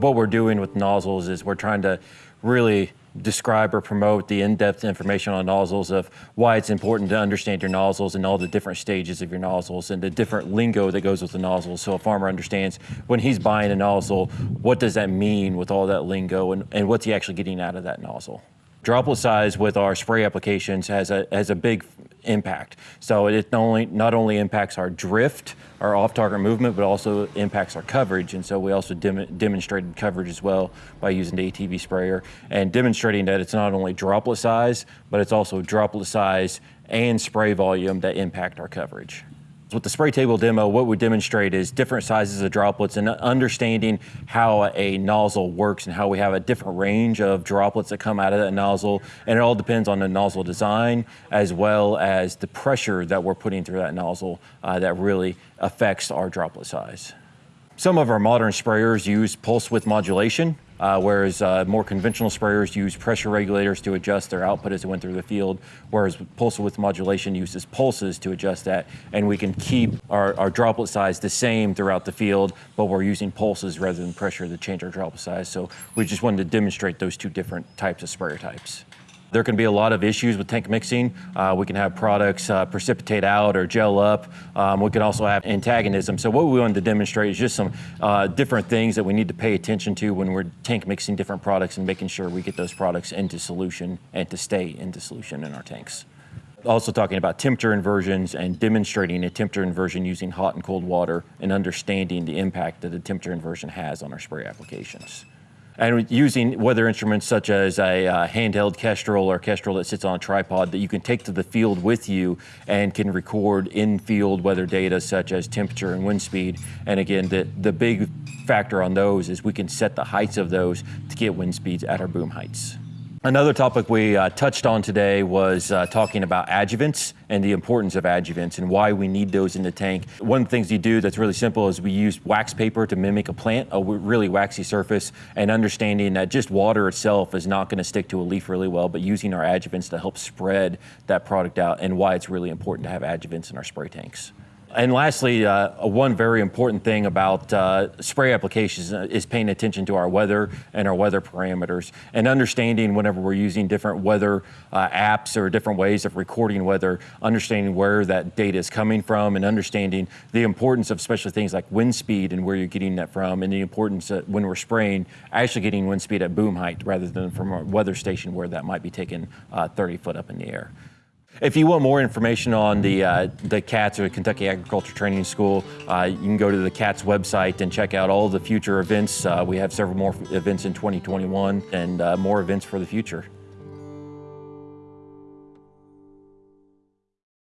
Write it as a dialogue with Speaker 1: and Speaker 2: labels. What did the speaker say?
Speaker 1: what we're doing with nozzles is we're trying to really describe or promote the in-depth information on nozzles of why it's important to understand your nozzles and all the different stages of your nozzles and the different lingo that goes with the nozzles so a farmer understands when he's buying a nozzle, what does that mean with all that lingo and, and what's he actually getting out of that nozzle. Droplet size with our spray applications has a, has a big impact. So it not only, not only impacts our drift, our off-target movement, but also impacts our coverage. And so we also dem demonstrated coverage as well by using the ATV sprayer and demonstrating that it's not only droplet size, but it's also droplet size and spray volume that impact our coverage. With the spray table demo, what we demonstrate is different sizes of droplets and understanding how a nozzle works and how we have a different range of droplets that come out of that nozzle. And it all depends on the nozzle design as well as the pressure that we're putting through that nozzle uh, that really affects our droplet size. Some of our modern sprayers use pulse width modulation, uh, whereas uh, more conventional sprayers use pressure regulators to adjust their output as it went through the field, whereas pulse width modulation uses pulses to adjust that, and we can keep our, our, droplet size the same throughout the field, but we're using pulses rather than pressure to change our droplet size. So we just wanted to demonstrate those two different types of sprayer types. There can be a lot of issues with tank mixing. Uh, we can have products uh, precipitate out or gel up. Um, we can also have antagonism. So what we wanted to demonstrate is just some uh, different things that we need to pay attention to when we're tank mixing different products and making sure we get those products into solution and to stay into solution in our tanks also talking about temperature inversions and demonstrating a temperature inversion using hot and cold water and understanding the impact that a temperature inversion has on our spray applications and using weather instruments such as a uh, handheld Kestrel or Kestrel that sits on a tripod that you can take to the field with you and can record in-field weather data such as temperature and wind speed. And again, the, the big factor on those is we can set the heights of those to get wind speeds at our boom heights. Another topic we uh, touched on today was uh, talking about adjuvants and the importance of adjuvants and why we need those in the tank. One of the things you do that's really simple is we use wax paper to mimic a plant, a really waxy surface, and understanding that just water itself is not going to stick to a leaf really well, but using our adjuvants to help spread that product out and why it's really important to have adjuvants in our spray tanks. And lastly, uh, one very important thing about uh, spray applications is paying attention to our weather and our weather parameters and understanding whenever we're using different weather uh, apps or different ways of recording weather, understanding where that data is coming from and understanding the importance of especially things like wind speed and where you're getting that from and the importance that when we're spraying, actually getting wind speed at boom height rather than from a weather station where that might be taken uh, 30 foot up in the air. If you want more information on the, uh, the CATS or Kentucky Agriculture Training School, uh, you can go to the CATS website and check out all the future events. Uh, we have several more events in 2021 and uh, more events for the future.